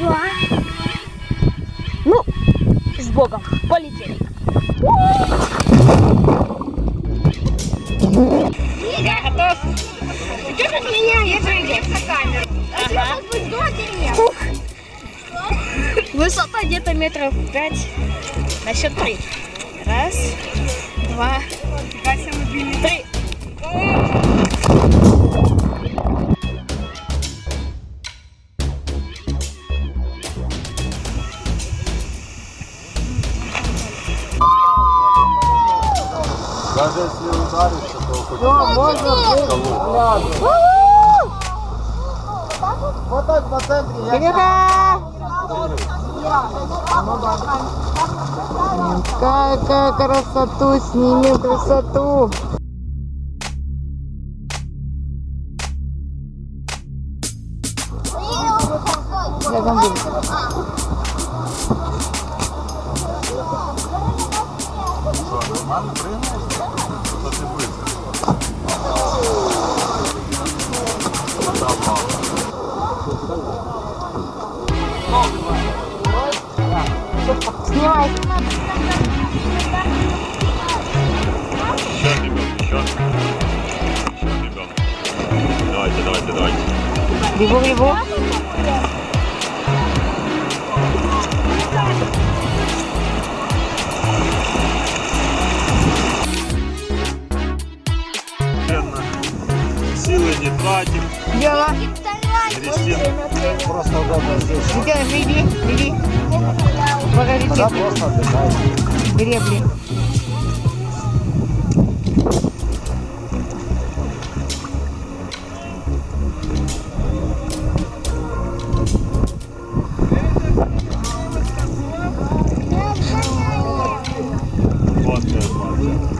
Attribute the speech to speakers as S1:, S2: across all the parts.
S1: два. Ну, с Богом. Полетели.
S2: Я готов. Идешь от меня, я же на камеру.
S1: Ага. Высота где-то метров пять. На счет три. Раз, два, три.
S3: Даже если ударишься, то хоть Вот так по центре. Я
S2: Какая красоту, снимем красоту. Снимай.
S4: Еще, ребят, еще. Еще, ребят. Давайте, давайте, давайте.
S2: Бегу, бегу.
S4: Силы не тратим.
S2: Дело.
S4: Грестим.
S3: Просто удобно здесь.
S2: Сейчас, веди, веди. Покажи
S3: Да,
S2: технику.
S3: просто отдыхай.
S2: Гребли.
S4: Вот сейчас, вот.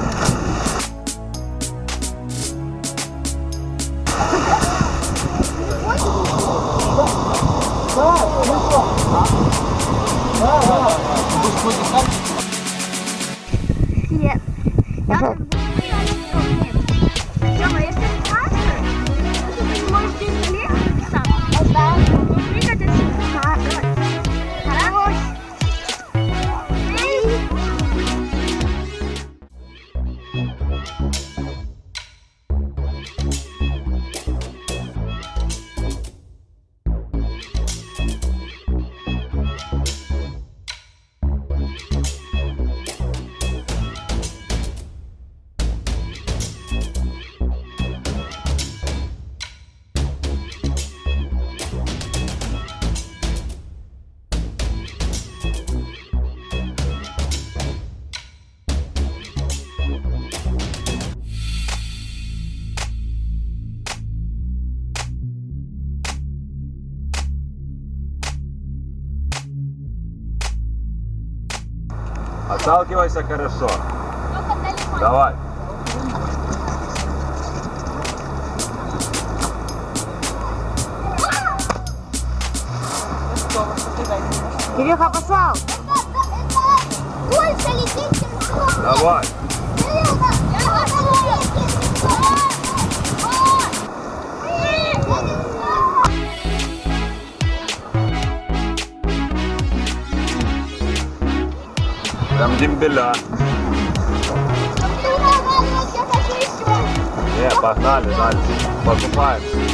S1: 然后。
S4: Отталкивайся хорошо. Давай.
S2: Кирюха, пошел.
S4: Давай. Дембеля. Не, погнали дальше. Покупаем.